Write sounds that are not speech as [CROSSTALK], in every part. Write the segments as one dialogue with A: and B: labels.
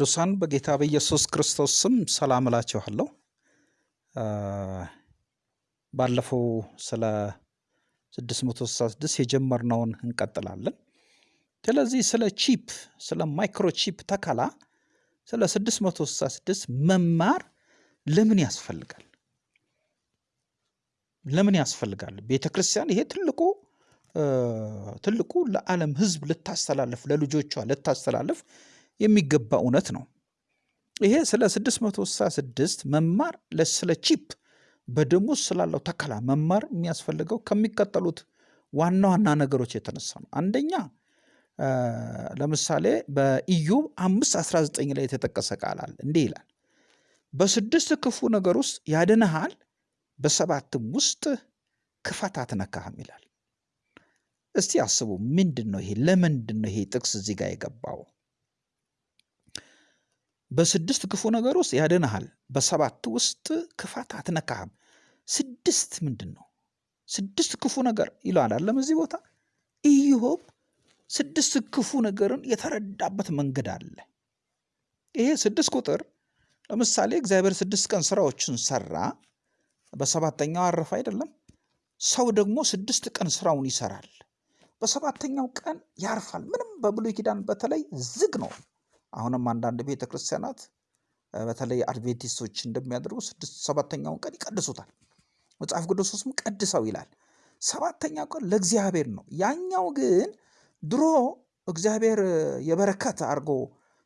A: ቅዱሳን በጌታ በኢየሱስ ክርስቶስ ስም ሰላም እላችኋለሁ። ባለፈው ስለ 666 የጀመርነውን እንቀጥላለን። ስለዚህ ስለ chip ስለ microchip ተከላ ስለ 666 መማር ለምን ያስፈልጋል? ለምን ያስፈልጋል? ቤተ ክርስቲያን ይሄ ትልቁ ትልቁ ለዓለም ሕዝብ ልታስተላልፍ ለልጆቿ ልታስተላልፍ የሚገባ እውነት ነው። ይሄ ስለ 666 መማር ስለ ቺፕ ውስጥ ስላለው ተከላ መማር የሚያስፈልገው ከሚቀጠሉት ዋና ዋና ነገሮች የተነሳ ነው። አንደኛ ለምሳሌ በኢዩብ አምስት 19 ላይ የተጠቀሰ ቃል አለ። እንዲህ ይላል፣ በስድስት ክፉ ነገር ውስጥ ያድንሃል፣ በሰባትም ውስጥ ክፋት አትነካህም ይላል። እስቲ አስቡ፣ ምንድን ነው ይሄ? ለምንድን ነው ይሄ ጥቅስ እዚህ ጋር የገባው? በስድስት ክፉ ነገር ውስጥ ያድንሃል፣ በሰባት ውስጥ ክፋት አትነካህም። ስድስት ምንድን ነው? ስድስት ክፉ ነገር ይለዋል አለም እዚህ ቦታ ኢዮብ ስድስት ክፉ ነገርን የተረዳበት መንገድ አለ። ይሄ ስድስት ቁጥር ለምሳሌ እግዚአብሔር ስድስት ቀን ስራዎችን ሰራ፣ በሰባተኛው አረፈ አይደለም። ሰው ደግሞ ስድስት ቀን ስራውን ይሰራል፣ በሰባተኛው ቀን ያርፋል። ምንም በብሉይ ኪዳን በተለይ ዝግ ነው። አሁንም አንዳንድ ቤተ ክርስቲያናት በተለይ አድቬንቲስቶች እንደሚያደርጉ ስድስት ሰባተኛውን ቀን ይቀድሱታል። መጽሐፍ ቅዱስ ውስጥም ቀድሰው ይላል። ሰባተኛው ቀን ለእግዚአብሔር ነው። ያኛው ግን ድሮ እግዚአብሔር የበረከት አድርጎ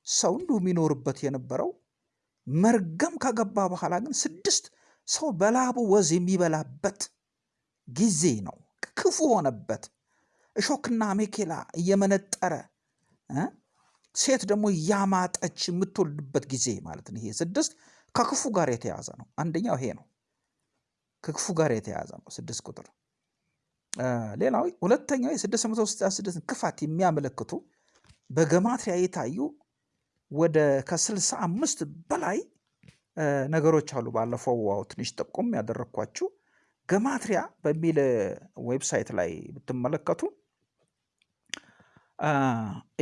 A: ሰው እንዲሁ የሚኖርበት የነበረው መርገም ከገባ በኋላ ግን ስድስት ሰው በላቡ ወዝ የሚበላበት ጊዜ ነው። ክፉ ሆነበት። እሾክና አሜኬላ እየመነጠረ ሴት ደግሞ እያማጠች የምትወልድበት ጊዜ ማለት ነው። ይሄ ስድስት ከክፉ ጋር የተያዘ ነው። አንደኛው ይሄ ነው፣ ከክፉ ጋር የተያዘ ነው ስድስት ቁጥር። ሌላው ሁለተኛው የስድስት መቶ ስልሳ ስድስት ክፋት የሚያመለክቱ በ gematria የታዩ ወደ ከስልሳ አምስት በላይ ነገሮች አሉ። ባለፈው ዋው ትንሽ ጠቆም ያደረግኳችሁ gematria በሚል website ላይ ብትመለከቱ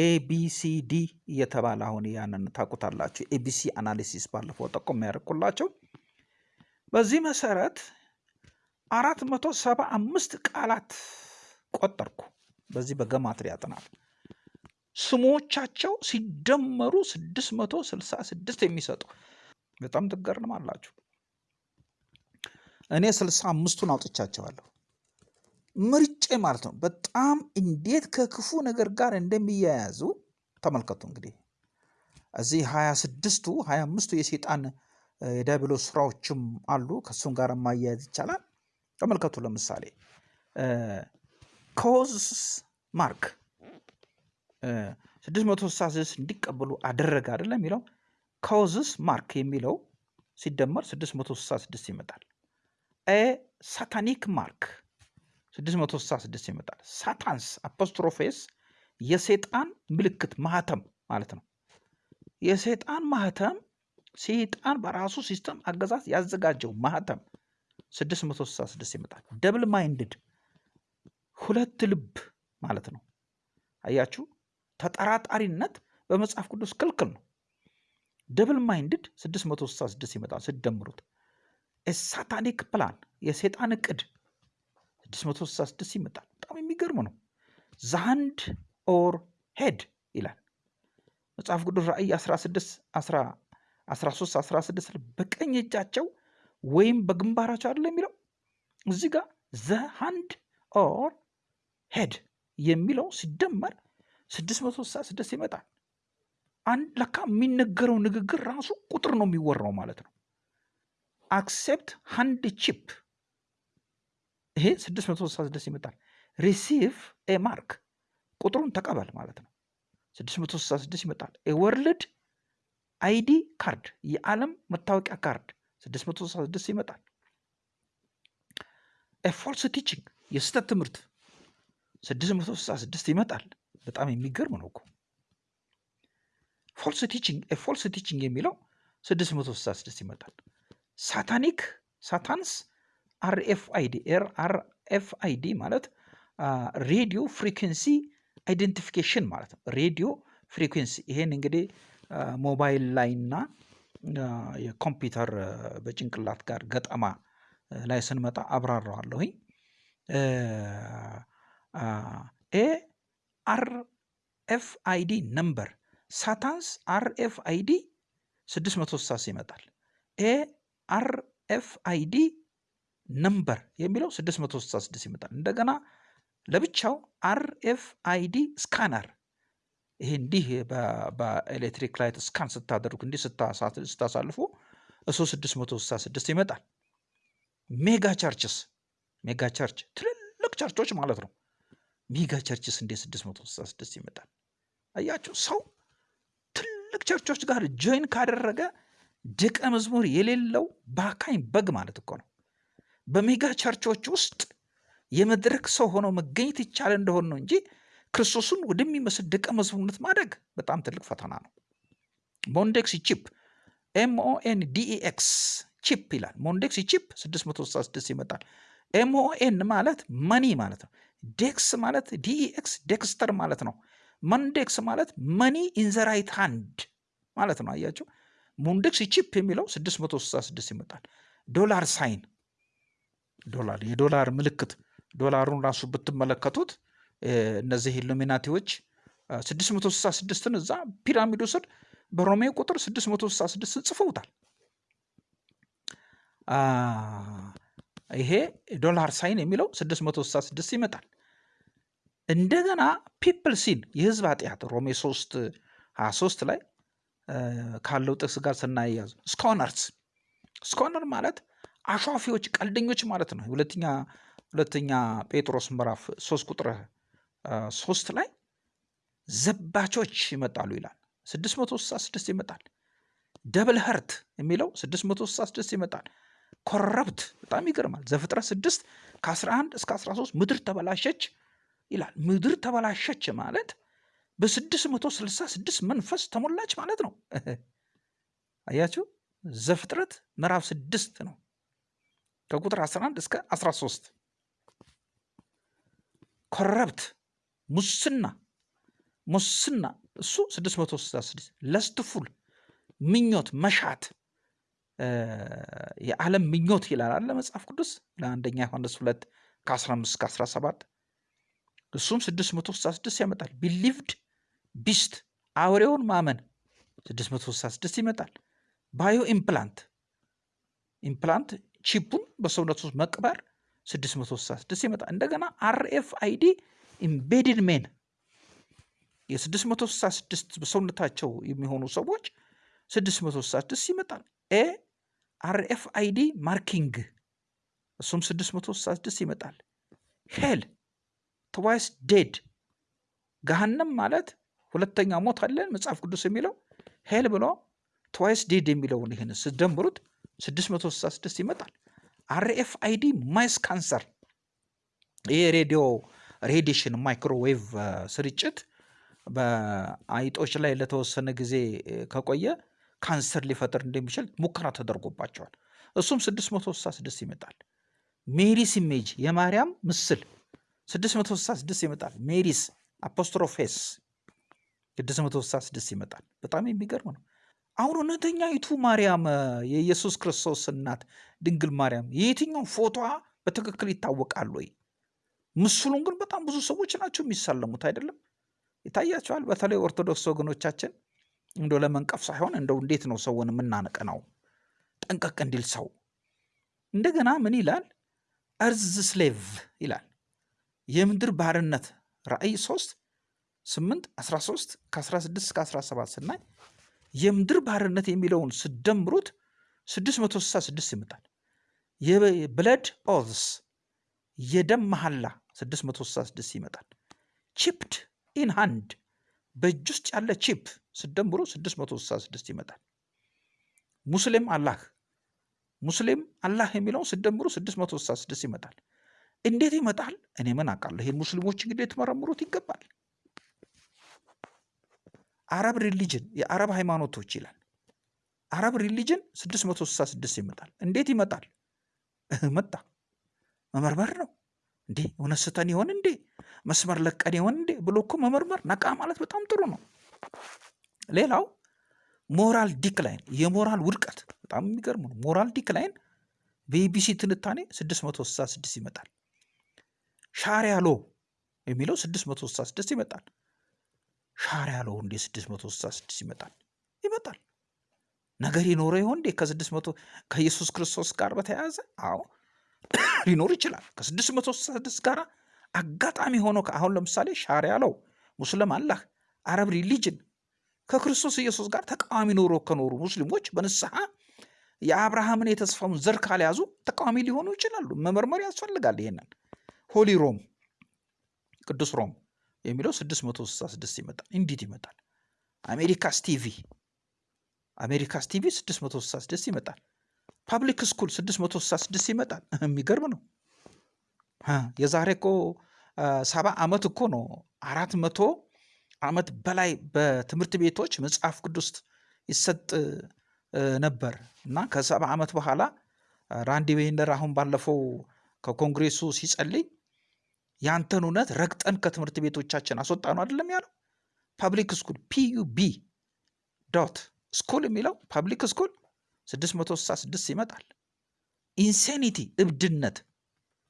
A: ABCD እየተባለ አሁን ያንን ታውቁታላችሁ። ABC analysis ባለፈው ጠቆም ያደርኩላቸው። በዚህ መሰረት አራት መቶ ሰባ አምስት ቃላት ቆጠርኩ። በዚህ በገማትሪያ ጥናት ስሞቻቸው ሲደመሩ ስድስት መቶ ስልሳ ስድስት የሚሰጡ በጣም ትገርማላችሁ። እኔ ስልሳ አምስቱን አውጥቻቸዋለሁ ምርጬ ማለት ነው። በጣም እንዴት ከክፉ ነገር ጋር እንደሚያያዙ ተመልከቱ። እንግዲህ እዚህ ሀያ ስድስቱ ሀያ አምስቱ የሴጣን የዲያብሎስ ስራዎችም አሉ። ከእሱም ጋር ማያያዝ ይቻላል። ተመልከቱ። ለምሳሌ cause mark ስድስት መቶ ስልሳ ስድስት እንዲቀበሉ አደረገ አይደለም የሚለው causes mark የሚለው ሲደመር ስድስት መቶ ስልሳ ስድስት ይመጣል። a satanic mark 666 ይመጣል። Satan's apostrophe s የሴጣን ምልክት ማህተም ማለት ነው። የሴጣን ማህተም ሴጣን በራሱ system አገዛዝ ያዘጋጀው ማህተም 666 ይመጣል። double minded ሁለት ልብ ማለት ነው። አያችሁ፣ ተጠራጣሪነት በመጽሐፍ ቅዱስ ክልክል ነው። double minded 666 ይመጣል ስትደምሩት። satanic plan የሴጣን እቅድ 666 ይመጣል። በጣም የሚገርም ነው። the hand or head ይላል መጽሐፍ ቅዱስ ራእይ 16 13 16 በቀኝ እጃቸው ወይም በግንባራቸው አይደለ የሚለው እዚህ ጋር the hand or head የሚለው ሲደመር 666 ይመጣል። አንድ ለካ የሚነገረው ንግግር ራሱ ቁጥር ነው የሚወራው ማለት ነው። accept hand chip ይሄ 666 ይመጣል። receive a mark ቁጥሩን ተቀበል ማለት ነው። 666 ይመጣል። a world ID card የዓለም መታወቂያ ካርድ 666 ይመጣል። a false teaching የስህተት ትምህርት 666 ይመጣል። በጣም የሚገርም ነው እኮ false teaching a false teaching የሚለው 666 ይመጣል። satanic Satan's RFID RFID ማለት radio frequency identification ማለት ነው። radio frequency ይሄን እንግዲህ ሞባይል ላይና የኮምፒውተር በጭንቅላት ጋር ገጠማ ላይ ስንመጣ አብራራዋለሁኝ። A RFID number ሳታንስ አር ኤፍ አይዲ 660 ይመጣል። ኤ አር ኤፍ አይዲ ነምበር የሚለው 666 ይመጣል። እንደገና ለብቻው RFID scanner ይሄ እንዲህ በኤሌክትሪክ light scan ስታደርጉ እንዲህ ስታሳልፉ እሱ 666 ይመጣል። mega churches mega church ትልልቅ ቸርቾች ማለት ነው። mega churches እንዴ 666 ይመጣል? አያችሁ ሰው ትልቅ ቸርቾች ጋር join ካደረገ ደቀ መዝሙር የሌለው ባካኝ በግ ማለት እኮ ነው። በ mega ቸርቾች ውስጥ የመድረክ ሰው ሆኖ መገኘት ይቻል እንደሆን ነው እንጂ ክርስቶስን ወደሚመስል ደቀ መዝሙርነት ማደግ በጣም ትልቅ ፈተና ነው። Mondex chip MON DEX chip ይላል። Mondex chip 666 ይመጣል። MON ማለት money ማለት ነው። dex ማለት DEX dexter ማለት ነው። Mondex ማለት money in the right hand ማለት ነው። አያችሁ Mondex chip የሚለው 666 ይመጣል። dollar sign ዶላር የዶላር ምልክት ዶላሩን ራሱ ብትመለከቱት እነዚህ ኢሉሚናቲዎች 666ን እዛ ፒራሚዱ ስር በሮሜ ቁጥር 666 ጽፈውታል። ይሄ dollar sign የሚለው 666 ይመጣል። እንደገና people sin የህዝብ ኃጢአት ሮሜ 3 23 ላይ ካለው ጥቅስ ጋር ስናያይዝ scorners scorner ማለት አሿፊዎች፣ ቀልደኞች ማለት ነው። ሁለተኛ ሁለተኛ ጴጥሮስ ምዕራፍ 3 ቁጥር ሶስት ላይ ዘባቾች ይመጣሉ ይላል። 666 ይመጣል። double heart የሚለው 666 ይመጣል። corrupt በጣም ይገርማል። ዘፍጥረት 6 ከ11 እስከ 13 ምድር ተበላሸች ይላል። ምድር ተበላሸች ማለት በ666 መንፈስ ተሞላች ማለት ነው። አያችሁ፣ ዘፍጥረት ምዕራፍ 6 ነው ከቁጥር 11 እስከ 13 ኮረብት ሙስና ሙስና። እሱ 666 ለስትፉል ምኞት መሻት። የዓለም ምኞት ይላል አለ መጽሐፍ ቅዱስ? ለአንደኛ ዮሐንስ 2 ከ15 እስከ 17 እሱም 666 ያመጣል። ቢሊቭድ beast አውሬውን ማመን። 666 ይመጣል። bio implant። implant ቺፑን በሰውነት ውስጥ መቅበር 666 ይመጣል። እንደገና RFID embedded men የ666 በሰውነታቸው የሚሆኑ ሰዎች 666 ይመጣል። A RFID marking እሱም 666 ይመጣል። hell twice dead ገሃነም ማለት ሁለተኛ ሞት አለን መጽሐፍ ቅዱስ የሚለው hell ብሎ twice dead የሚለውን ይህን ስደምሩት 666 ይመጣል። RFID mice cancer ይህ radio radiation microwave ስርጭት በአይጦች ላይ ለተወሰነ ጊዜ ከቆየ ካንሰር ሊፈጥር እንደሚችል ሙከራ ተደርጎባቸዋል። እሱም 666 ይመጣል። Mary's image የማርያም ምስል 666 ይመጣል። Mary's apostrophe s 666 ይመጣል። በጣም የሚገርም ነው። አሁን እውነተኛይቱ ማርያም የኢየሱስ ክርስቶስ እናት ድንግል ማርያም የየትኛው ፎቶዋ በትክክል ይታወቃል ወይ? ምስሉን ግን በጣም ብዙ ሰዎች ናቸው የሚሳለሙት አይደለም? ይታያቸዋል። በተለይ ኦርቶዶክስ ወገኖቻችን እንደ ለመንቀፍ ሳይሆን እንደው እንዴት ነው ሰውን የምናነቅነው? ጠንቀቅ እንዲል ሰው እንደገና ምን ይላል? earth slave ይላል የምድር ባርነት ራእይ 3 8 13 ከ16 እስከ 17 ስናይ የምድር ባርነት የሚለውን ስደምሩት 666 ይመጣል። የ blood oaths የደም መሐላ 666 ይመጣል። chipped in hand በእጅ ውስጥ ያለ ቺፕ ስደምሩ 666 ይመጣል። Muslim Allah Muslim Allah የሚለውን ስደምሩ 666 ይመጣል። እንዴት ይመጣል? እኔ ምን አውቃለሁ። ይሄን ሙስሊሞች እንግዲህ ሊመረምሩት ይገባል። Arab religion የአረብ ሃይማኖቶች ይላል። Arab religion 666 ይመጣል። እንዴት ይመጣል? መጣ መመርመር ነው እንዴ? እውነት ስተን ይሆን እንዴ? መስመር ለቀን ይሆን እንዴ ብሎ እኮ መመርመር ነቃ ማለት በጣም ጥሩ ነው። ሌላው moral decline የሞራል ውድቀት በጣም የሚገርም ነው። moral decline በ ABC ትንታኔ 666 ይመጣል። Sharia law የሚለው 666 ይመጣል። Sharia law እንዴ 666 ይመጣል? ይመጣል። ነገር ይኖረ ይሆን እንዴ ከ600 ከኢየሱስ ክርስቶስ ጋር በተያያዘ? አዎ [COUGHS] ሊኖር ይችላል። ከ666 ጋር አጋጣሚ ሆኖ አሁን ለምሳሌ Sharia law Muslim Allah Arab religion ከክርስቶስ ኢየሱስ ጋር ተቃዋሚ ኖሮ ከኖሩ ሙስሊሞች በንስሐ የአብርሃምን የተስፋውን ዘር ካልያዙ ተቃዋሚ ሊሆኑ ይችላሉ። መመርመር ያስፈልጋል። ይሄንን Holy Rome ቅዱስ ሮም የሚለው 666 ይመጣል። እንዴት ይመጣል? America's TV America's TV 666 ይመጣል። public school 666 ይመጣል። [LAUGHS] የሚገርም ነው። የዛሬ እኮ ሰባ ዓመት እኮ ነው አራት መቶ ዓመት በላይ በትምህርት ቤቶች መጽሐፍ ቅዱስ ይሰጥ ነበር እና ከሰባ ዓመት በኋላ ራንዲ ዌይነር አሁን ባለፈው ከኮንግሬሱ ሲጸልይ ያንተን እውነት ረግጠን ከትምህርት ቤቶቻችን አስወጣ ነው አይደለም ያለው። public school PUB dot school የሚለው public school 666 ይመጣል። insanity እብድነት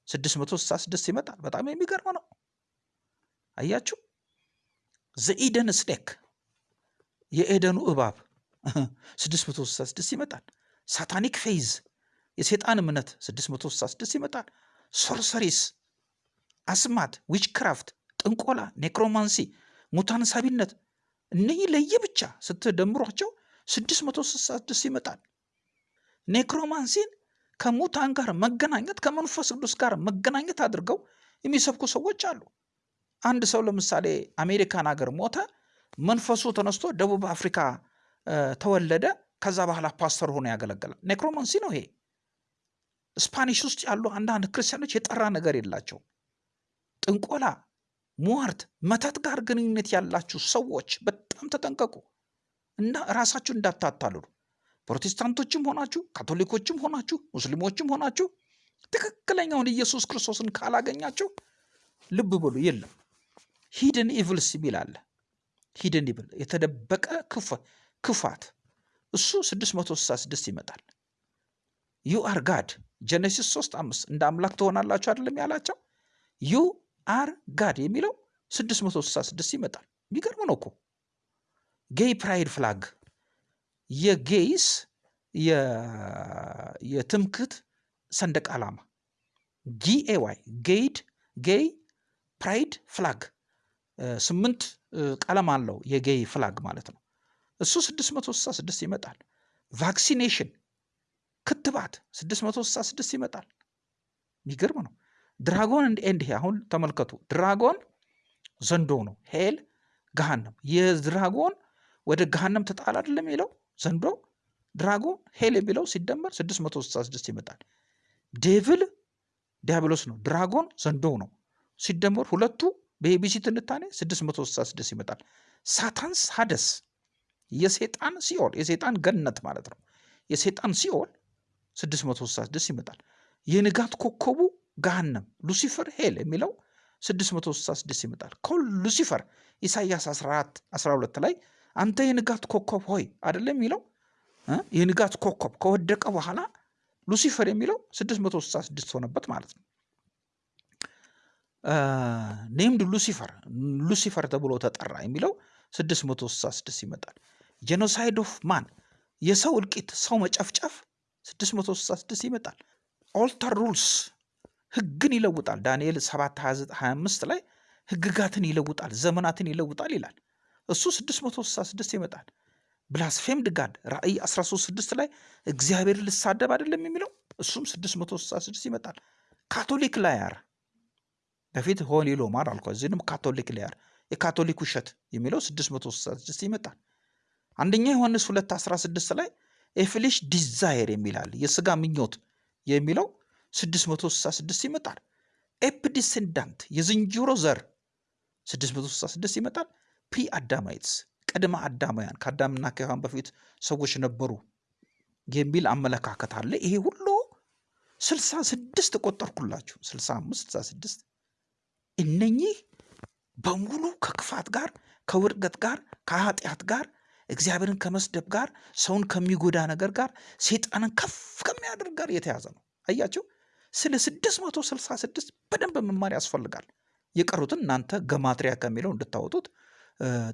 A: 666 ይመጣል። በጣም የሚገርም ነው። አያችሁ፣ the Eden snake የኤደኑ እባብ 666 ይመጣል። satanic faith የሴጣን እምነት 666 ይመጣል። sorceries አስማት፣ witchcraft፣ ጥንቆላ፣ necromancy፣ ሙታን ሳቢነት እነኚህ ለየብቻ ስትደምሯቸው 666 ይመጣል። necromancy ን ከሙታን ጋር መገናኘት ከመንፈስ ቅዱስ ጋር መገናኘት አድርገው የሚሰብኩ ሰዎች አሉ። አንድ ሰው ለምሳሌ አሜሪካን ሀገር ሞተ፣ መንፈሱ ተነስቶ ደቡብ አፍሪካ ተወለደ። ከዛ በኋላ ፓስተር ሆኖ ያገለግላል። necromancy ነው ይሄ። Spanish ውስጥ ያሉ አንዳንድ ክርስቲያኖች የጠራ ነገር የላቸው። ጥንቆላ፣ ሟርት፣ መተት ጋር ግንኙነት ያላችሁ ሰዎች በጣም ተጠንቀቁ እና ራሳችሁ እንዳታታልሉ። ፕሮቴስታንቶችም ሆናችሁ ካቶሊኮችም ሆናችሁ ሙስሊሞችም ሆናችሁ ትክክለኛውን ኢየሱስ ክርስቶስን ካላገኛችሁ ልብ በሉ። የለም hidden evils የሚል አለ። hidden evil የተደበቀ ክፋት እሱ 666 ይመጣል። you are god Genesis 3 አምስት እንደ አምላክ ትሆናላችሁ አይደለም ያላቸው you are god የሚለው 666 ይመጣል። የሚገርም ነው እኮ gay pride flag የ gays የትምክት ሰንደቅ ዓላማ GAY gay gay pride flag ስምንት ቀለም አለው የ gay flag ማለት ነው። እሱ 666 ይመጣል። vaccination ክትባት 666 ይመጣል። የሚገርም ነው። dragon and አሁን ተመልከቱ። dragon ዘንዶ ነው። hell ገሃነም። የ dragon ወደ ገሃነም ተጣል አይደለም የሚለው ዘንዶ dragon hell የሚለው ሲደመር 666 ይመጣል። devil ዲያብሎስ ነው። dragon ዘንዶ ነው። ሲደመር ሁለቱ በ ABC ትንታኔ 666 ይመጣል። Satan's Hades የሴጣን ሲኦል የሴጣን ገነት ማለት ነው። የሴጣን ሲኦል 666 ይመጣል። የንጋት ኮከቡ ገሃነም Lucifer hell የሚለው 666 ይመጣል። call Lucifer ኢሳያስ 14 12 ላይ አንተ የንጋት ኮከብ ሆይ አይደለም የሚለው የንጋት ኮከብ ከወደቀ በኋላ ሉሲፈር የሚለው 666 ሆነበት ማለት ነው። named Lucifer ሉሲፈር ተብሎ ተጠራ የሚለው 666 ይመጣል። genocide of man የሰው እልቂት ሰው መጨፍጨፍ 666 ይመጣል። alter rules ህግን ይለውጣል። ዳንኤል 7 25 ላይ ህግጋትን ይለውጣል፣ ዘመናትን ይለውጣል ይላል። እሱ 666 ይመጣል። blasphemed God ራእይ 136 ላይ እግዚአብሔርን ሊሳደብ አይደለም የሚለው እሱም 666 ይመጣል። Catholic liar በፊት holy ሎማር አልኳ፣ እዚህንም Catholic liar የካቶሊክ ውሸት የሚለው 666 ይመጣል። አንደኛ ዮሐንስ 2 16 ላይ a flesh desire የሚላል የስጋ ምኞት የሚለው 666 ይመጣል። ape descendant የዝንጀሮ ዘር 666 ይመጣል። ፕሪ አዳማይትስ ቅድመ አዳማውያን ከአዳምና ከሔዋን በፊት ሰዎች ነበሩ የሚል አመለካከት አለ። ይሄ ሁሉ 66 ቆጠርኩላችሁ፣ 65 66 እነኚህ በሙሉ ከክፋት ጋር ከውድቀት ጋር ከኃጢአት ጋር እግዚአብሔርን ከመስደብ ጋር ሰውን ከሚጎዳ ነገር ጋር ሴጣንን ከፍ ከሚያደርግ ጋር የተያዘ ነው። አያቸው። ስለ 666 በደንብ መማር ያስፈልጋል። የቀሩትን እናንተ ገማትሪያ ከሚለው እንድታወጡት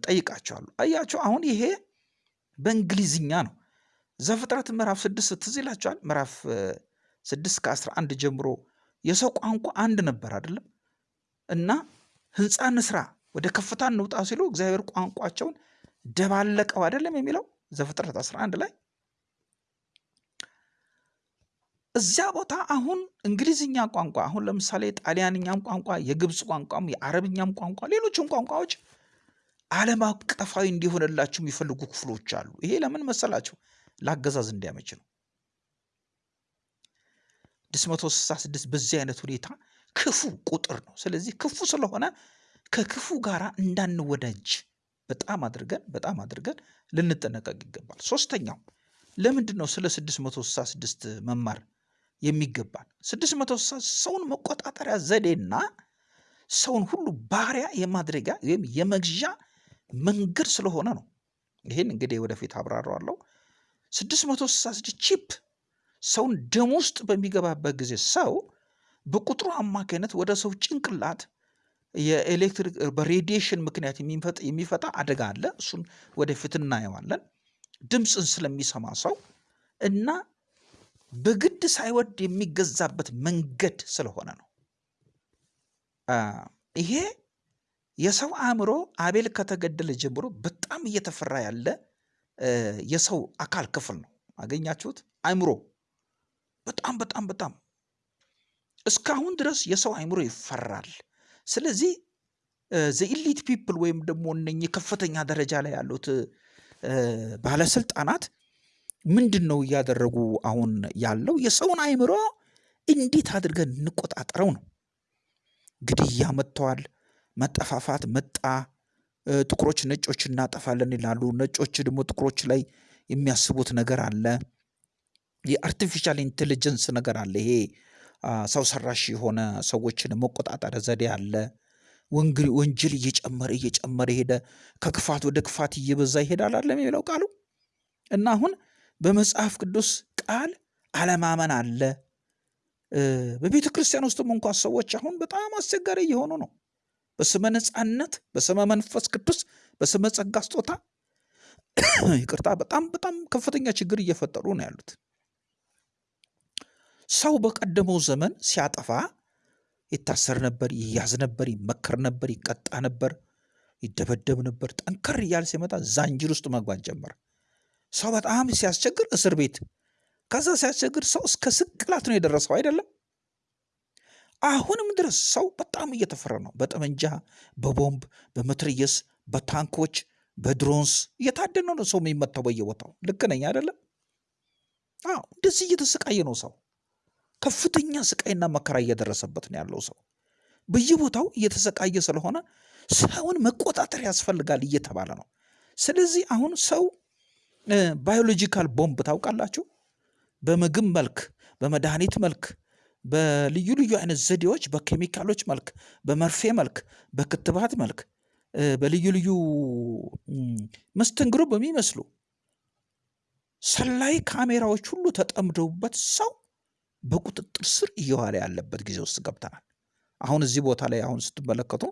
A: ጠይቃቸዋለሁ። አያቸው። አሁን ይሄ በእንግሊዝኛ ነው። ዘፍጥረት ምዕራፍ ስድስት ትዝ ይላቸዋል። ምዕራፍ ስድስት ከአስራ አንድ ጀምሮ የሰው ቋንቋ አንድ ነበር አይደለም እና ህንፃ እንስራ ወደ ከፍታ እንውጣ ሲሉ እግዚአብሔር ቋንቋቸውን ደባለቀው አይደለም የሚለው ዘፍጥረት 11 ላይ እዚያ ቦታ አሁን እንግሊዝኛ ቋንቋ አሁን ለምሳሌ ጣሊያንኛም ቋንቋ የግብፅ ቋንቋም የአረብኛም ቋንቋ ሌሎችም ቋንቋዎች ዓለም አቀፋዊ እንዲሆንላቸው የሚፈልጉ ክፍሎች አሉ። ይሄ ለምን መሰላቸው? ለአገዛዝ እንዲያመች ነው። 666 በዚህ አይነት ሁኔታ ክፉ ቁጥር ነው። ስለዚህ ክፉ ስለሆነ ከክፉ ጋር እንዳንወዳጅ በጣም አድርገን በጣም አድርገን ልንጠነቀቅ ይገባል። ሶስተኛው ለምንድን ነው ስለ 666 መማር የሚገባል? 666 ሰውን መቆጣጠሪያ ዘዴና ሰውን ሁሉ ባሪያ የማድረጊያ ወይም የመግዣ መንገድ ስለሆነ ነው። ይህን እንግዲህ ወደፊት አብራረዋለሁ። 666 ቺፕ ሰውን ደም ውስጥ በሚገባበት ጊዜ ሰው በቁጥሩ አማካኝነት ወደ ሰው ጭንቅላት የኤሌክትሪክ በሬዲዬሽን ምክንያት የሚፈጣ አደጋ አለ። እሱን ወደፊት እናየዋለን። ድምፅን ስለሚሰማ ሰው እና በግድ ሳይወድ የሚገዛበት መንገድ ስለሆነ ነው። ይሄ የሰው አእምሮ አቤል ከተገደለ ጀምሮ በጣም እየተፈራ ያለ የሰው አካል ክፍል ነው። አገኛችሁት? አእምሮ በጣም በጣም በጣም እስካሁን ድረስ የሰው አእምሮ ይፈራል። ስለዚህ the elite people ወይም ደግሞ እነኚህ ከፍተኛ ደረጃ ላይ ያሉት ባለስልጣናት ምንድን ነው እያደረጉ አሁን ያለው? የሰውን አእምሮ እንዴት አድርገን እንቆጣጠረው ነው። ግድያ መጥተዋል። መጠፋፋት መጣ። ጥቁሮች ነጮች እናጠፋለን ይላሉ። ነጮች ደግሞ ጥቁሮች ላይ የሚያስቡት ነገር አለ። የ artificial intelligence ነገር አለ። ይሄ ሰው ሰራሽ የሆነ ሰዎችን መቆጣጠሪያ ዘዴ አለ። ወንጀል እየጨመረ እየጨመረ ሄደ። ከክፋት ወደ ክፋት እየበዛ ይሄዳል አለ የሚለው ቃሉ እና አሁን በመጽሐፍ ቅዱስ ቃል አለማመን አለ። በቤተ ክርስቲያን ውስጥም እንኳ ሰዎች አሁን በጣም አስቸጋሪ እየሆኑ ነው። በስመ ነፃነት፣ በስመ መንፈስ ቅዱስ፣ በስመ ጸጋ ስጦታ [COUGHS] ይቅርታ፣ በጣም በጣም ከፍተኛ ችግር እየፈጠሩ ነው ያሉት። ሰው በቀደመው ዘመን ሲያጠፋ ይታሰር ነበር፣ ይያዝ ነበር፣ ይመከር ነበር፣ ይቀጣ ነበር፣ ይደበደብ ነበር። ጠንከር እያለ ሲመጣ ዛንጅር ውስጥ መግባት ጀመረ። ሰው በጣም ሲያስቸግር እስር ቤት፣ ከዛ ሲያስቸግር ሰው እስከ ስቅላት ነው የደረሰው አይደለም። አሁንም ድረስ ሰው በጣም እየተፈራ ነው። በጠመንጃ፣ በቦምብ፣ በመትረየስ፣ በታንኮች፣ በድሮንስ እየታደነ ነው ሰው የሚመታው በየቦታው። ልክ ነኝ አይደለም? አዎ፣ እንደዚህ እየተሰቃየ ነው ሰው። ከፍተኛ ስቃይና መከራ እየደረሰበት ነው ያለው ሰው። በየቦታው እየተሰቃየ ስለሆነ ሰውን መቆጣጠር ያስፈልጋል እየተባለ ነው። ስለዚህ አሁን ሰው biological ቦምብ ታውቃላችሁ፣ በምግብ መልክ፣ በመድኃኒት መልክ፣ በልዩ ልዩ አይነት ዘዴዎች፣ በኬሚካሎች መልክ፣ በመርፌ መልክ፣ በክትባት መልክ፣ በልዩ ልዩ መስተንግዶ በሚመስሉ ሰላይ ካሜራዎች ሁሉ ተጠምደውበት ሰው በቁጥጥር ስር እየዋለ ያለበት ጊዜ ውስጥ ገብተናል። አሁን እዚህ ቦታ ላይ አሁን ስትመለከቱ፣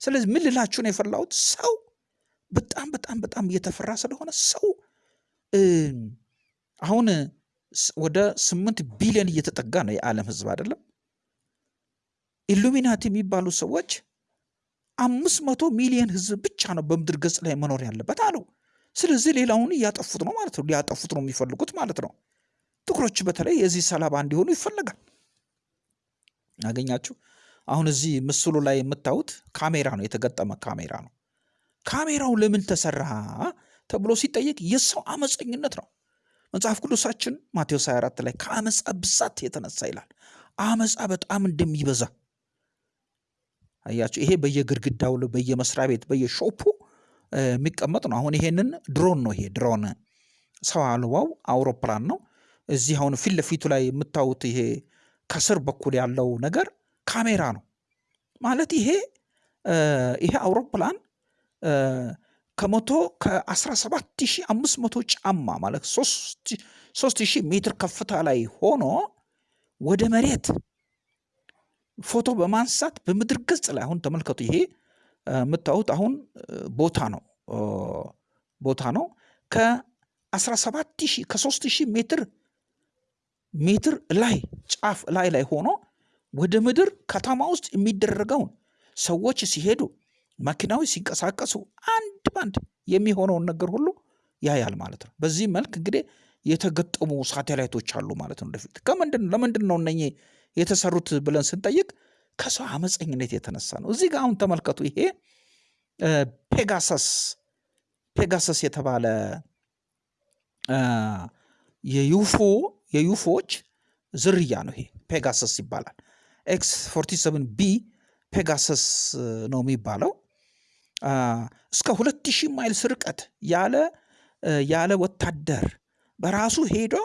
A: ስለዚህ ምን ልላችሁ ነው የፈላሁት? ሰው በጣም በጣም በጣም እየተፈራ ስለሆነ ሰው አሁን ወደ ስምንት ቢሊዮን እየተጠጋ ነው የዓለም ሕዝብ አይደለም። ኢሉሚናቲ የሚባሉ ሰዎች አምስት መቶ ሚሊዮን ሕዝብ ብቻ ነው በምድር ገጽ ላይ መኖር ያለበት አለው። ስለዚህ ሌላውን እያጠፉት ነው ማለት ነው። ሊያጠፉት ነው የሚፈልጉት ማለት ነው። ጥቁሮች በተለይ የዚህ ሰለባ እንዲሆኑ ይፈለጋል። አገኛችሁ? አሁን እዚህ ምስሉ ላይ የምታዩት ካሜራ ነው፣ የተገጠመ ካሜራ ነው። ካሜራው ለምን ተሰራ ተብሎ ሲጠየቅ የሰው አመፀኝነት ነው። መጽሐፍ ቅዱሳችን ማቴዎስ 24 ላይ ከአመፃ ብዛት የተነሳ ይላል። አመፃ በጣም እንደሚበዛ አያችሁ። ይሄ በየግድግዳው በየመስሪያ ቤት በየሾፑ የሚቀመጥ ነው። አሁን ይሄንን ድሮን ነው። ይሄ ድሮን ሰው አልባው አውሮፕላን ነው። እዚህ አሁን ፊት ለፊቱ ላይ የምታዩት ይሄ ከስር በኩል ያለው ነገር ካሜራ ነው ማለት ይሄ ይሄ አውሮፕላን ከመቶ ከ17500 ጫማ ማለት 3000 ሜትር ከፍታ ላይ ሆኖ ወደ መሬት ፎቶ በማንሳት በምድር ገጽ ላይ አሁን ተመልከቱ። ይሄ የምታዩት አሁን ቦታ ነው ቦታ ነው ከ17000 ከ3000 ሜትር ሜትር ላይ ጫፍ ላይ ላይ ሆኖ ወደ ምድር ከተማ ውስጥ የሚደረገውን ሰዎች ሲሄዱ መኪናዎች ሲንቀሳቀሱ አንድ ባንድ የሚሆነውን ነገር ሁሉ ያያል ማለት ነው። በዚህ መልክ እንግዲህ የተገጠሙ ሳቴላይቶች አሉ ማለት ነው። ወደፊት ከምንድን ለምንድን ነው እነኚህ የተሰሩት ብለን ስንጠይቅ ከሰው አመፀኝነት የተነሳ ነው። እዚህ ጋር አሁን ተመልከቱ። ይሄ ፔጋሰስ ፔጋሰስ የተባለ የ UFO የ UFO ዎች ዝርያ ነው። ይሄ ፔጋሰስ ይባላል። X 47 B ፔጋሰስ ነው የሚባለው። እስከ ሁለት ሺህ miles ርቀት ያለ ያለ ወታደር በራሱ ሄዶ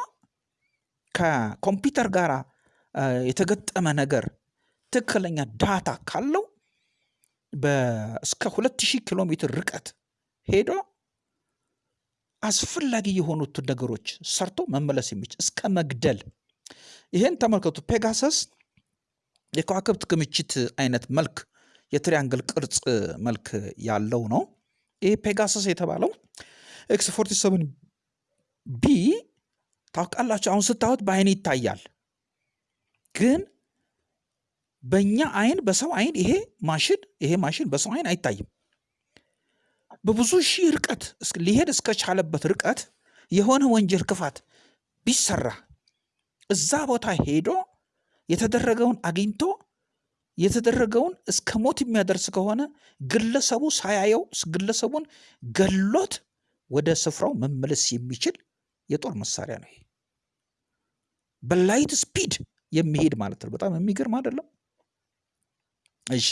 A: ከኮምፒውተር ጋር የተገጠመ ነገር ትክክለኛ data ካለው እስከ ሁለት ሺህ ኪሎ ሜትር ርቀት ሄዶ አስፈላጊ የሆኑትን ነገሮች ሰርቶ መመለስ የሚችል እስከ መግደል። ይሄን ተመልከቱ። ፔጋሰስ የከዋክብት ክምችት አይነት መልክ የ triangle ቅርጽ መልክ ያለው ነው። ይህ Pegasus የተባለው X 47 B ታውቃላችሁ። አሁን ስታዩት በአይን ይታያል፣ ግን በእኛ አይን በሰው አይን ይሄ ማሽን ይሄ ማሽን በሰው አይን አይታይም። በብዙ ሺህ ርቀት ሊሄድ እስከቻለበት ርቀት የሆነ ወንጀል ክፋት ቢሰራ እዛ ቦታ ሄዶ የተደረገውን አግኝቶ የተደረገውን እስከ ሞት የሚያደርስ ከሆነ ግለሰቡ ሳያየው ግለሰቡን ገሎት ወደ ስፍራው መመለስ የሚችል የጦር መሳሪያ ነው። በ light speed የሚሄድ ማለት ነው። በጣም የሚገርም አይደለም? እሺ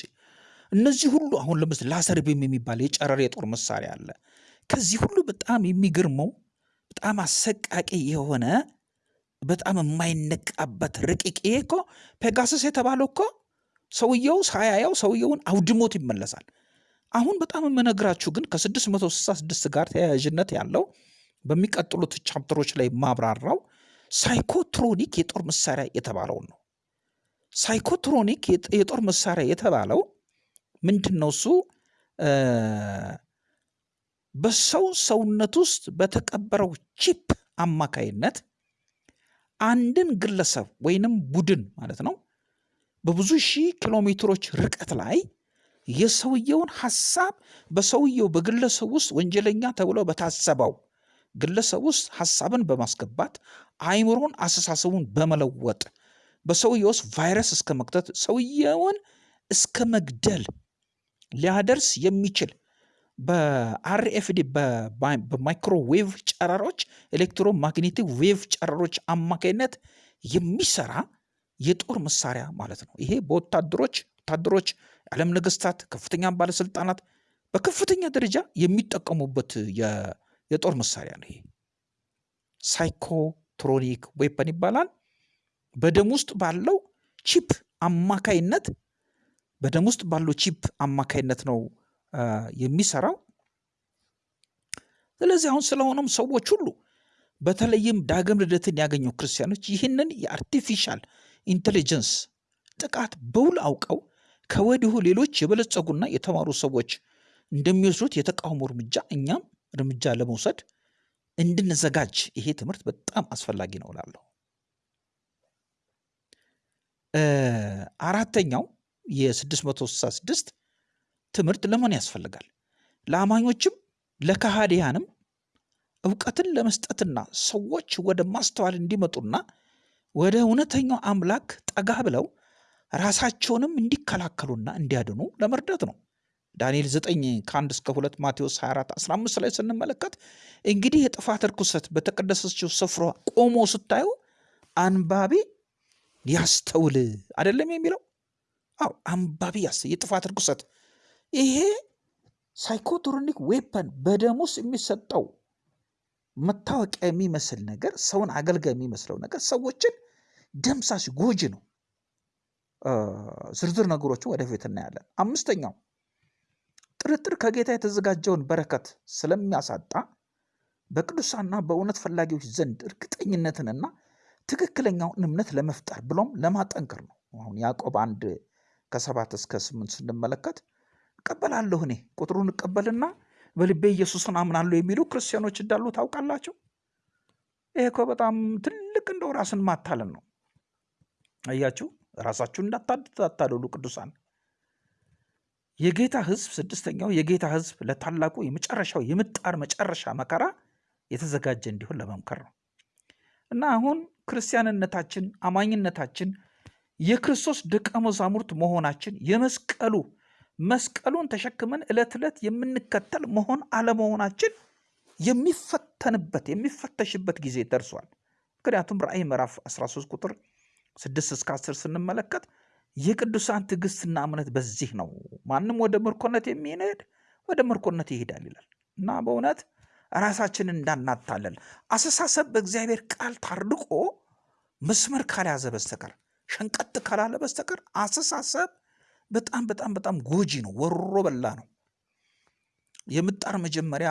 A: እነዚህ ሁሉ አሁን ለምሳሌ laser beam የሚባል የጨረር የጦር መሳሪያ አለ። ከዚህ ሁሉ በጣም የሚገርመው በጣም አሰቃቂ የሆነ በጣም የማይነቃበት ረቂቅ ይሄ እኮ Pegasus የተባለው እኮ ሰውየው ሳያየው ሰውየውን አውድሞት ይመለሳል። አሁን በጣም የምነግራችሁ ግን ከ666 ጋር ተያያዥነት ያለው በሚቀጥሉት chapter ኦች ላይ ማብራራው psychotronic የጦር መሳሪያ የተባለውን ነው። psychotronic የጦር መሳሪያ የተባለው ምንድን ነው? እሱ በሰው ሰውነት ውስጥ በተቀበረው ቺፕ አማካይነት አንድን ግለሰብ ወይንም ቡድን ማለት ነው በብዙ ሺህ ኪሎ ሜትሮች ርቀት ላይ የሰውየውን ሀሳብ በሰውየው በግለሰብ ውስጥ ወንጀለኛ ተብሎ በታሰበው ግለሰብ ውስጥ ሀሳብን በማስገባት አይምሮን፣ አስተሳሰቡን በመለወጥ በሰውየው ውስጥ ቫይረስ እስከ መክተት ሰውየውን እስከ መግደል ሊያደርስ የሚችል በ RFID በ microwave ጨረሮች electromagnetic wave ጨረሮች አማካኝነት የሚሰራ የጦር መሳሪያ ማለት ነው። ይሄ በወታደሮች ወታደሮች፣ የዓለም ነገስታት፣ ከፍተኛ ባለስልጣናት በከፍተኛ ደረጃ የሚጠቀሙበት የጦር መሳሪያ ነው። ይሄ psychotronic weapon ይባላል። በደም ውስጥ ባለው chip አማካይነት በደም ውስጥ ባለው chip አማካይነት ነው የሚሰራው። ስለዚህ አሁን ስለሆነም ሰዎች ሁሉ በተለይም ዳግም ልደትን ያገኙ ክርስቲያኖች ይህንን የ artificial intelligence ጥቃት በውል አውቀው ከወዲሁ ሌሎች የበለጸጉና የተማሩ ሰዎች እንደሚወስዱት የተቃውሞ እርምጃ እኛም እርምጃ ለመውሰድ እንድንዘጋጅ ይሄ ትምህርት በጣም አስፈላጊ ነው እላለሁ። አራተኛው የ666 ትምህርት ለምን ያስፈልጋል? ለአማኞችም ለካሃዲያንም እውቀትን ለመስጠትና ሰዎች ወደ ማስተዋል እንዲመጡና ወደ እውነተኛው አምላክ ጠጋ ብለው ራሳቸውንም እንዲከላከሉና እንዲያድኑ ለመርዳት ነው። ዳንኤል 9 ከ1 እስከ 2 ማቴዎስ 24 15 ላይ ስንመለከት እንግዲህ የጥፋት ርኩሰት በተቀደሰችው ስፍራ ቆሞ ስታዩ አንባቢ ያስተውል አይደለም የሚለው? አዎ አንባቢ ያስ የጥፋት ርኩሰት ይሄ psychotronic weapon በደም ውስጥ የሚሰጠው መታወቂያ የሚመስል ነገር ሰውን አገልጋይ የሚመስለው ነገር ሰዎችን ደምሳሽ ጎጂ ነው። ዝርዝር ነገሮችን ወደፊት እናያለን። አምስተኛው ጥርጥር ከጌታ የተዘጋጀውን በረከት ስለሚያሳጣ በቅዱሳንና በእውነት ፈላጊዎች ዘንድ እርግጠኝነትንና ትክክለኛውን እምነት ለመፍጠር ብሎም ለማጠንከር ነው። አሁን ያዕቆብ አንድ ከሰባት እስከ ስምንት ስንመለከት እቀበላለሁ እኔ ቁጥሩን እቀበልና በልቤ ኢየሱስን አምናለሁ የሚሉ ክርስቲያኖች እንዳሉ ታውቃላችሁ። ይሄ እኮ በጣም ትልቅ እንደው ራስን ማታለን ነው። አያችሁ፣ ራሳችሁን እንዳታታልሉ ቅዱሳን። የጌታ ሕዝብ ስድስተኛው የጌታ ሕዝብ ለታላቁ የመጨረሻው የምጣር መጨረሻ መከራ የተዘጋጀ እንዲሆን ለመምከር ነው እና አሁን ክርስቲያንነታችን አማኝነታችን የክርስቶስ ደቀ መዛሙርት መሆናችን የመስቀሉ መስቀሉን ተሸክመን ዕለት ዕለት የምንከተል መሆን አለመሆናችን የሚፈተንበት የሚፈተሽበት ጊዜ ደርሷል። ምክንያቱም ራእይ ምዕራፍ 13 ቁጥር 6 እስከ 10 ስንመለከት የቅዱሳን ትዕግስትና እምነት በዚህ ነው፣ ማንም ወደ ምርኮነት የሚሄድ ወደ ምርኮነት ይሄዳል ይላል እና በእውነት ራሳችንን እንዳናታለል አስተሳሰብ በእግዚአብሔር ቃል ታርቆ መስመር ካልያዘ በስተቀር ሸንቀጥ ካላለ በስተቀር አስተሳሰብ በጣም በጣም በጣም ጎጂ ነው፣ ወሮ በላ ነው። የምጣር መጀመሪያ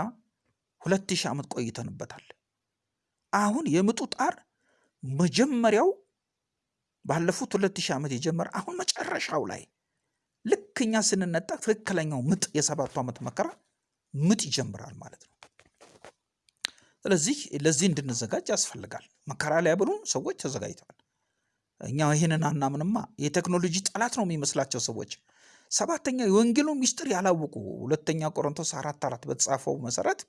A: ሁለት ሺህ ዓመት ቆይተንበታል። አሁን የምጡ ጣር መጀመሪያው ባለፉት ሁለት ሺህ ዓመት የጀመረ አሁን መጨረሻው ላይ ልክ እኛ ስንነጠቅ ትክክለኛው ምጥ የሰባቱ ዓመት መከራ ምጥ ይጀምራል ማለት ነው። ስለዚህ ለዚህ እንድንዘጋጅ ያስፈልጋል። መከራ ሊያበሉን ሰዎች ተዘጋጅተዋል። እኛ ይህንን አናምንማ። የቴክኖሎጂ ጠላት ነው የሚመስላቸው ሰዎች። ሰባተኛ የወንጌሉ ሚስጥር ያላወቁ ሁለተኛ ቆሮንቶስ አራት አራት በተጻፈው መሰረት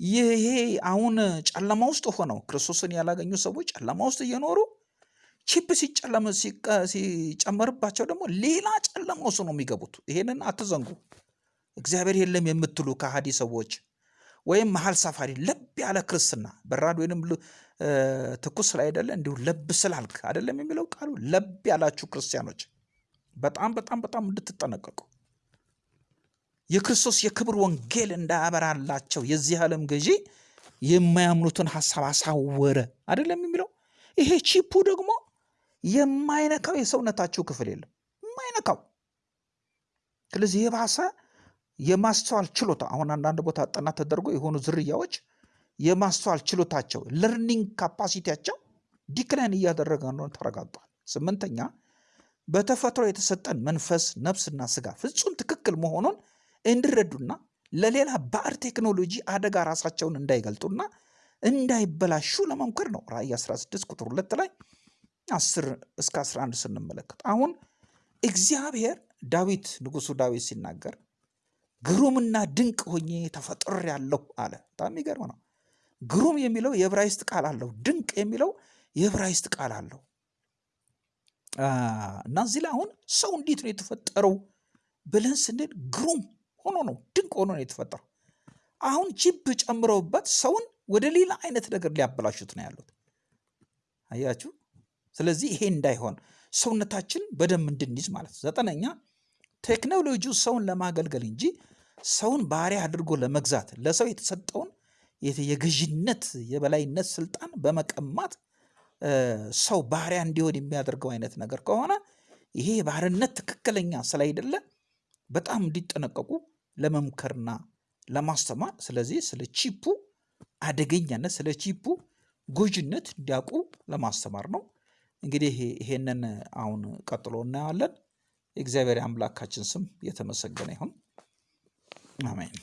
A: ይሄ አሁን ጨለማ ውስጥ ሆነው ክርስቶስን ያላገኙ ሰዎች ጨለማ ውስጥ እየኖሩ ቺፕ ሲጨመርባቸው ደግሞ ሌላ ጨለማ ውስጥ ነው የሚገቡት። ይሄንን አትዘንጉ። እግዚአብሔር የለም የምትሉ ከሃዲ ሰዎች ወይም መሀል ሰፋሪ ለብ ያለ ክርስትና በራድ ወይንም ትኩስ ላይ አይደለ እንዲሁ ለብ ስላልክ አይደለም የሚለው ቃሉ። ለብ ያላችሁ ክርስቲያኖች በጣም በጣም በጣም እንድትጠነቀቁ የክርስቶስ የክብር ወንጌል እንዳያበራላቸው የዚህ ዓለም ገዢ የማያምኑትን ሀሳብ አሳወረ አይደለም የሚለው። ይሄ ቺፑ ደግሞ የማይነካው የሰውነታችሁ ክፍል የለም የማይነካው። ስለዚህ የባሰ የማስተዋል ችሎታ አሁን አንዳንድ ቦታ ጥናት ተደርጎ የሆኑ ዝርያዎች የማስተዋል ችሎታቸው learning capacity ያቸው decline እያደረገ እንደሆነ ተረጋግጧል። ስምንተኛ በተፈጥሮ የተሰጠን መንፈስ ነፍስና ስጋ ፍጹም ትክክል መሆኑን እንዲረዱና ለሌላ ባዕድ ቴክኖሎጂ አደጋ ራሳቸውን እንዳይገልጡና እንዳይበላሹ ለመምከር ነው። ራእይ 16 ቁጥር ሁለት ላይ 10 እስከ 11 ስንመለከት አሁን እግዚአብሔር ዳዊት ንጉሱ ዳዊት ሲናገር ግሩምና ድንቅ ሆኜ ተፈጥሬአለሁ አለ። በጣም የሚገርም ነው። ግሩም የሚለው የዕብራይስጥ ቃል አለው። ድንቅ የሚለው የዕብራይስጥ ቃል አለው እና እዚህ ላይ አሁን ሰው እንዴት ነው የተፈጠረው ብለን ስንል ግሩም ሆኖ ነው ድንቅ ሆኖ ነው የተፈጠረው። አሁን ቺፕ ጨምረውበት ሰውን ወደ ሌላ አይነት ነገር ሊያበላሹት ነው ያሉት። አያችሁ። ስለዚህ ይሄ እንዳይሆን ሰውነታችን በደንብ እንድንይዝ ማለት ነው። ዘጠነኛ ቴክኖሎጂው ሰውን ለማገልገል እንጂ ሰውን ባሪያ አድርጎ ለመግዛት ለሰው የተሰጠውን የገዥነት የበላይነት ስልጣን በመቀማት ሰው ባሪያ እንዲሆን የሚያደርገው አይነት ነገር ከሆነ ይሄ ባርነት ትክክለኛ ስላይደለ በጣም እንዲጠነቀቁ ለመምከርና ለማስተማር ስለዚህ ስለ ቺፑ አደገኛነት ስለ ቺፑ ጎጂነት እንዲያውቁ ለማስተማር ነው። እንግዲህ ይሄንን አሁን ቀጥሎ እናየዋለን። የእግዚአብሔር አምላካችን ስም የተመሰገነ ይሁን። አሜን።